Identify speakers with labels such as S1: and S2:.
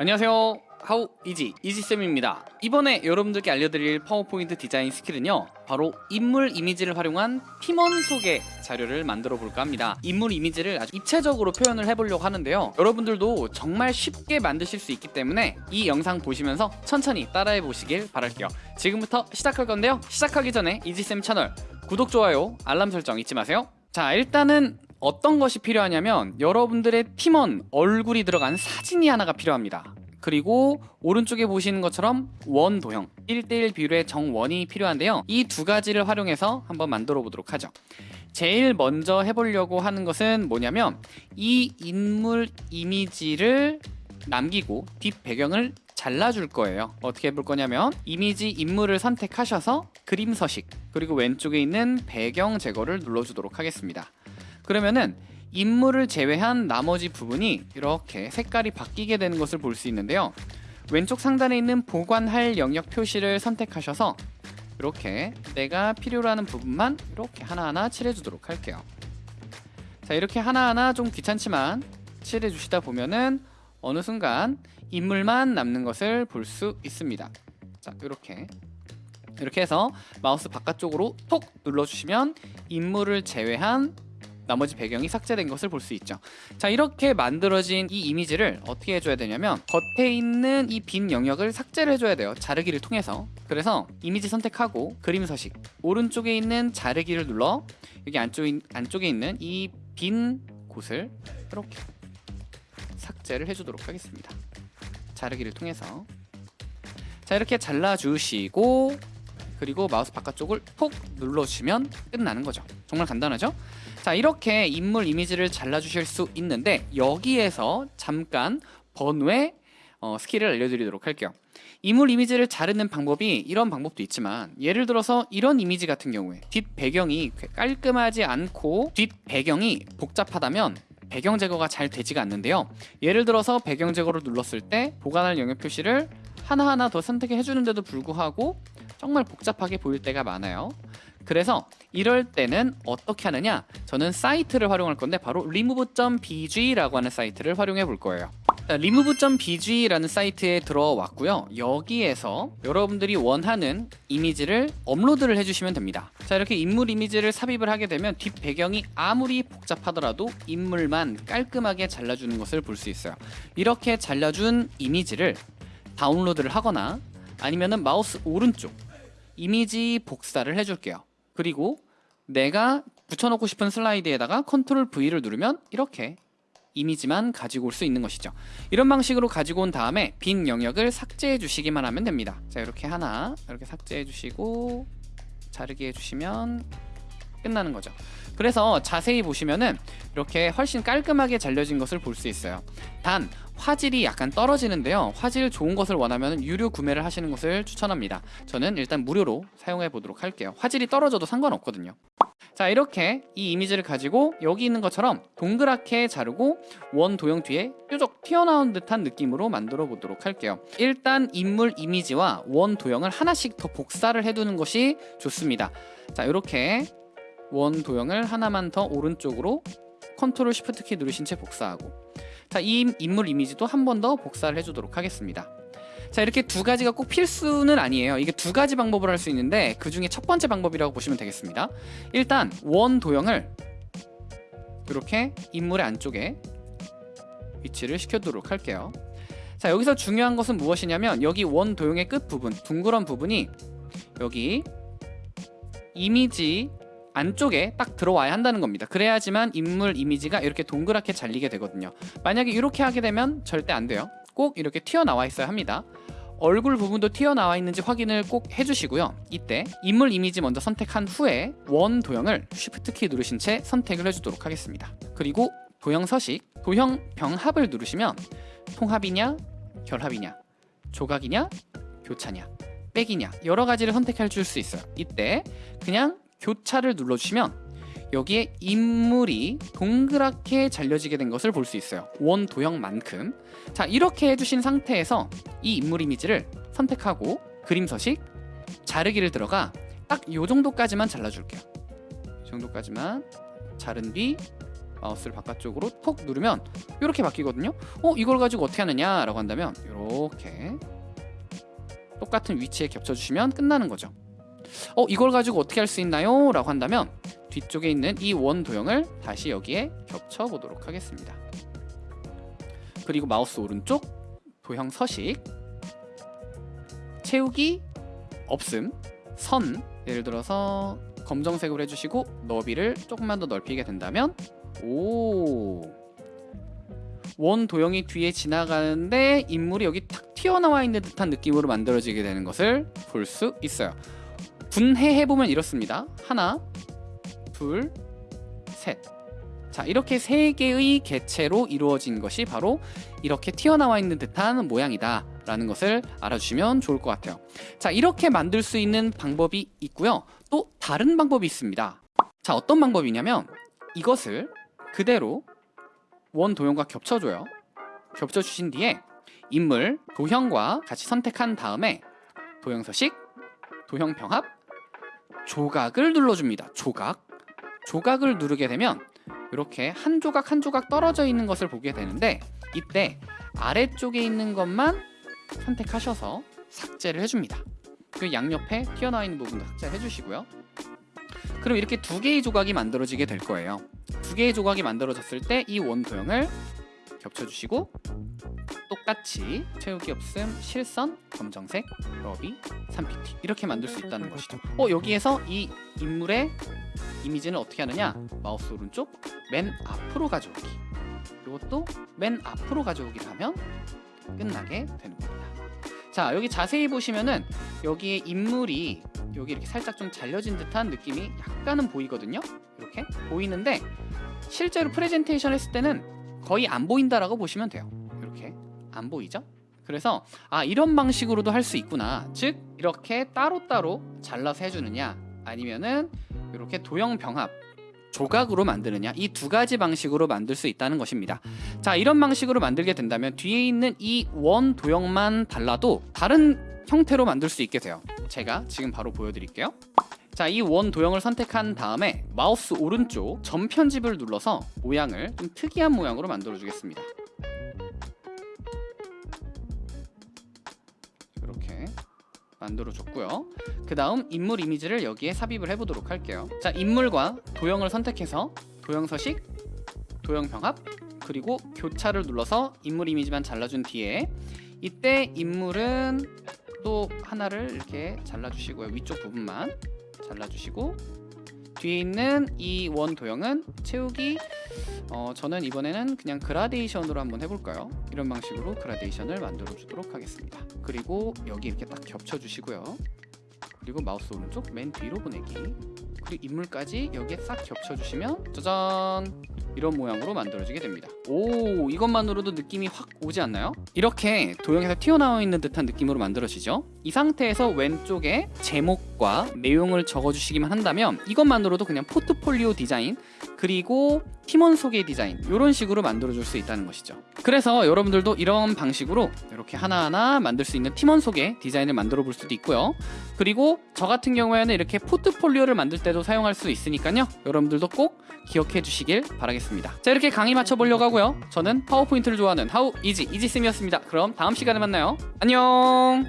S1: 안녕하세요. 하우 이지 이지쌤입니다. 이번에 여러분들께 알려드릴 파워포인트 디자인 skill은요 바로 인물 이미지를 활용한 팀원 소개 자료를 만들어 볼까 합니다. 인물 이미지를 아주 입체적으로 표현을 해보려고 하는데요. 여러분들도 정말 쉽게 만드실 수 있기 때문에 이 영상 보시면서 천천히 따라해 보시길 바랄게요. 지금부터 시작할 건데요. 시작하기 전에 이지쌤 채널 구독, 좋아요, 알람 설정 잊지 마세요. 자 일단은 어떤 것이 필요하냐면 여러분들의 팀원 얼굴이 들어간 사진이 하나가 필요합니다. 그리고 오른쪽에 보시는 것처럼 원 도형 1대1 비율의 정원이 필요한데요. 이 두 가지를 활용해서 한번 만들어 보도록 하죠. 제일 먼저 해보려고 하는 것은 뭐냐면 이 인물 이미지를 남기고 뒷 배경을 잘라줄 거예요. 어떻게 해볼 거냐면 이미지 인물을 선택하셔서 그림 서식 그리고 왼쪽에 있는 배경 제거를 눌러주도록 하겠습니다 그러면은 인물을 제외한 나머지 부분이 이렇게 색깔이 바뀌게 되는 것을 볼 수 있는데요. 왼쪽 상단에 있는 보관할 영역 표시를 선택하셔서 이렇게 내가 필요로 하는 부분만 이렇게 하나하나 칠해 주도록 할게요. 자 이렇게 하나하나 좀 귀찮지만 칠해 주시다 보면은 어느 순간 인물만 남는 것을 볼 수 있습니다. 자 이렇게. 이렇게 해서 마우스 바깥쪽으로 톡 눌러주시면 인물을 제외한 나머지 배경이 삭제된 것을 볼 수 있죠. 자 이렇게 만들어진 이 이미지를 어떻게 해줘야 되냐면 겉에 있는 이 빈 영역을 삭제를 해줘야 돼요 자르기를 통해서. 그래서 이미지 선택하고 그림 서식 오른쪽에 있는 자르기를 눌러 여기 안쪽에, 안쪽에 있는 이 빈 곳을 이렇게 삭제를 해주도록 하겠습니다. 자르기를 통해서. 자 이렇게 잘라주시고 그리고 마우스 바깥쪽을 톡 눌러주시면 끝나는 거죠. 정말 간단하죠? 자 이렇게 인물 이미지를 잘라주실 수 있는데 여기에서 잠깐 번외 어, skill을 알려드리도록 할게요. 인물 이미지를 자르는 방법이 이런 방법도 있지만 예를 들어서 이런 이미지 같은 경우에 뒷 배경이 깔끔하지 않고 뒷 배경이 복잡하다면 배경 제거가 잘 되지가 않는데요. 예를 들어서 배경 제거를 눌렀을 때 보관할 영역 표시를 하나하나 더 선택해 주는데도 불구하고 정말 복잡하게 보일 때가 많아요. 그래서 이럴 때는 어떻게 하느냐? 저는 사이트를 활용할 건데 바로 remove.bg라고 하는 사이트를 활용해 볼 거예요. remove.bg라는 사이트에 들어왔고요. 여기에서 여러분들이 원하는 이미지를 업로드를 해주시면 됩니다. 자 이렇게 인물 이미지를 삽입을 하게 되면 뒷 배경이 아무리 복잡하더라도 인물만 깔끔하게 잘라주는 것을 볼 수 있어요. 이렇게 잘라준 이미지를 다운로드를 하거나 아니면은 마우스 오른쪽 이미지 복사를 해줄게요. 그리고 내가 붙여놓고 싶은 슬라이드에다가 컨트롤 V를 누르면 이렇게 이미지만 가지고 올 수 있는 것이죠. 이런 방식으로 가지고 온 다음에 빈 영역을 삭제해 주시기만 하면 됩니다. 자 이렇게 하나 이렇게 삭제해 주시고 자르기 해주시면 끝나는 거죠. 그래서 자세히 보시면은 이렇게 훨씬 깔끔하게 잘려진 것을 볼 수 있어요. 단 화질이 약간 떨어지는데요. 화질 좋은 것을 원하면 유료 구매를 하시는 것을 추천합니다. 저는 일단 무료로 사용해 보도록 할게요. 화질이 떨어져도 상관없거든요. 자 이렇게 이 이미지를 가지고 여기 있는 것처럼 동그랗게 자르고 원 도형 뒤에 뾰족 튀어나온 듯한 느낌으로 만들어 보도록 할게요. 일단 인물 이미지와 원 도형을 하나씩 더 복사를 해두는 것이 좋습니다. 자 이렇게 원 도형을 하나만 더 오른쪽으로 컨트롤 shift 키 누르신 채 복사하고 자, 이 인물 이미지도 한 번 더 복사를 해주도록 하겠습니다. 자 이렇게 두 가지가 꼭 필수는 아니에요. 이게 두 가지 방법을 할 수 있는데 그 중에 첫 번째 방법이라고 보시면 되겠습니다. 일단 원 도형을 이렇게 인물의 안쪽에 위치를 시켜두도록 할게요. 자 여기서 중요한 것은 무엇이냐면 여기 원 도형의 끝 부분 둥그런 부분이 여기 이미지 안쪽에 딱 들어와야 한다는 겁니다. 그래야지만 인물 이미지가 이렇게 동그랗게 잘리게 되거든요. 만약에 이렇게 하게 되면 절대 안 돼요. 꼭 이렇게 튀어나와 있어야 합니다. 얼굴 부분도 튀어나와 있는지 확인을 꼭 해주시고요. 이때 인물 이미지 먼저 선택한 후에 원 도형을 쉬프트 키 누르신 채 선택을 해주도록 하겠습니다. 그리고 도형 서식, 도형 병합을 누르시면 통합이냐, 결합이냐, 조각이냐, 교차냐, 빼기냐 여러 가지를 선택해 줄수 있어요. 이때 그냥 교차를 눌러주시면 여기에 인물이 동그랗게 잘려지게 된 것을 볼 수 있어요 원 도형만큼 자 이렇게 해주신 상태에서 이 인물 이미지를 선택하고 그림 서식 자르기를 들어가 딱 이 정도까지만 잘라줄게요 이 정도까지만 자른 뒤 마우스를 바깥쪽으로 톡 누르면 이렇게 바뀌거든요. 어 이걸 가지고 어떻게 하느냐 라고 한다면 이렇게 똑같은 위치에 겹쳐주시면 끝나는 거죠. 어 이걸 가지고 어떻게 할 수 있나요? 라고 한다면 뒤쪽에 있는 이 원 도형을 다시 여기에 겹쳐 보도록 하겠습니다. 그리고 마우스 오른쪽 도형 서식 채우기 없음 선 예를 들어서 검정색으로 해주시고 너비를 조금만 더 넓히게 된다면 오. 원 도형이 뒤에 지나가는데 인물이 여기 탁 튀어나와 있는 듯한 느낌으로 만들어지게 되는 것을 볼 수 있어요. 분해해 보면 이렇습니다. 하나, 둘, 셋. 자, 이렇게 세 개의 개체로 이루어진 것이 바로 이렇게 튀어나와 있는 듯한 모양이다. 라는 것을 알아주시면 좋을 것 같아요. 자, 이렇게 만들 수 있는 방법이 있고요. 또 다른 방법이 있습니다. 자, 어떤 방법이냐면 이것을 그대로 원 도형과 겹쳐줘요. 겹쳐주신 뒤에 인물, 도형과 같이 선택한 다음에 도형 서식, 도형 병합, 조각을 눌러줍니다. 조각. 조각을 누르게 되면 이렇게 한 조각 한 조각 떨어져 있는 것을 보게 되는데 이때 아래쪽에 있는 것만 선택하셔서 삭제를 해줍니다. 그 양옆에 튀어나와 있는 부분도 삭제를 해주시고요. 그럼 이렇게 두 개의 조각이 만들어지게 될 거예요. 두 개의 조각이 만들어졌을 때 이 원 도형을 겹쳐주시고 똑같이 채우기 없음 실선 검정색 러비 3pt 이렇게 만들 수 있다는 것이죠. 어 여기에서 이 인물의 이미지는 어떻게 하느냐 마우스 오른쪽 맨 앞으로 가져오기 이것도 맨 앞으로 가져오기를 하면 끝나게 되는 겁니다. 자 여기 자세히 보시면은 여기에 인물이 여기 이렇게 살짝 좀 잘려진 듯한 느낌이 약간은 보이거든요. 이렇게 보이는데 실제로 프레젠테이션 했을 때는 거의 안 보인다라고 보시면 돼요. 안 보이죠? 그래서 아 이런 방식으로도 할 수 있구나. 즉 이렇게 따로따로 잘라서 해주느냐 아니면은 이렇게 도형 병합 조각으로 만드느냐 이 두 가지 방식으로 만들 수 있다는 것입니다. 자 이런 방식으로 만들게 된다면 뒤에 있는 이 원 도형만 달라도 다른 형태로 만들 수 있게 돼요. 제가 지금 바로 보여드릴게요. 자, 이 원 도형을 선택한 다음에 마우스 오른쪽 점 편집을 눌러서 모양을 좀 특이한 모양으로 만들어 주겠습니다. 만들어 줬고요. 그 다음 인물 이미지를 여기에 삽입을 해보도록 할게요. 자, 인물과 도형을 선택해서 도형 서식, 도형 병합, 그리고 교차를 눌러서 인물 이미지만 잘라준 뒤에 이때 인물은 또 하나를 이렇게 잘라주시고요. 위쪽 부분만 잘라주시고 뒤에 있는 이 원 도형은 채우기 어, 저는 이번에는 그냥 그라데이션으로 한번 해볼까요? 이런 방식으로 그라데이션을 만들어 주도록 하겠습니다. 그리고 여기 이렇게 딱 겹쳐 주시고요. 그리고 마우스 오른쪽 맨 뒤로 보내기 그리고 인물까지 여기에 싹 겹쳐 주시면 짜잔 이런 모양으로 만들어지게 됩니다. 오 이것만으로도 느낌이 확 오지 않나요? 이렇게 도형에서 튀어나와 있는 듯한 느낌으로 만들어지죠. 이 상태에서 왼쪽에 제목과 내용을 적어주시기만 한다면 이것만으로도 그냥 포트폴리오 디자인 그리고 팀원 소개 디자인 이런 식으로 만들어줄 수 있다는 것이죠. 그래서 여러분들도 이런 방식으로 이렇게 하나하나 만들 수 있는 팀원 소개 디자인을 만들어 볼 수도 있고요. 그리고 저 같은 경우에는 이렇게 포트폴리오를 만들 때도 사용할 수 있으니까요. 여러분들도 꼭 기억해 주시길 바라겠습니다. 자 이렇게 강의 맞춰보려고 하고요. 저는 파워포인트를 좋아하는 하우 이지 이지쌤이었습니다. 그럼 다음 시간에 만나요. 안녕